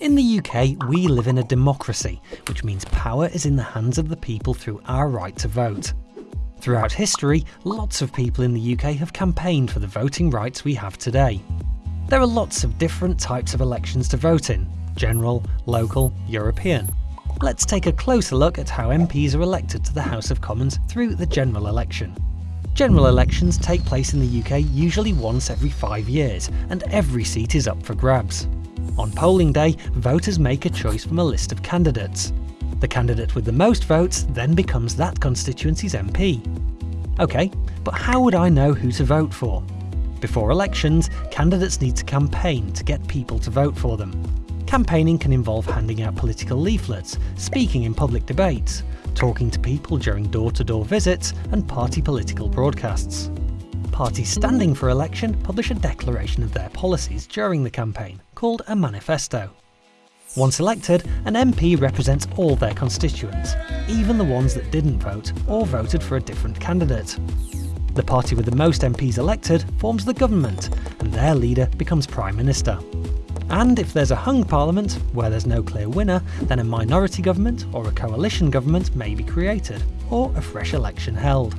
In the UK, we live in a democracy, which means power is in the hands of the people through our right to vote. Throughout history, lots of people in the UK have campaigned for the voting rights we have today. There are lots of different types of elections to vote in general, local, European. Let's take a closer look at how MPs are elected to the House of Commons through the general election. General elections take place in the UK usually once every five years, and every seat is up for grabs. On polling day, voters make a choice from a list of candidates. The candidate with the most votes then becomes that constituency's MP. OK, but how would I know who to vote for? Before elections, candidates need to campaign to get people to vote for them. Campaigning can involve handing out political leaflets, speaking in public debates, talking to people during door-to-door -door visits and party political broadcasts. Parties standing for election publish a declaration of their policies during the campaign, called a manifesto. Once elected, an MP represents all their constituents, even the ones that didn't vote or voted for a different candidate. The party with the most MPs elected forms the government, and their leader becomes Prime Minister. And if there's a hung parliament, where there's no clear winner, then a minority government or a coalition government may be created, or a fresh election held.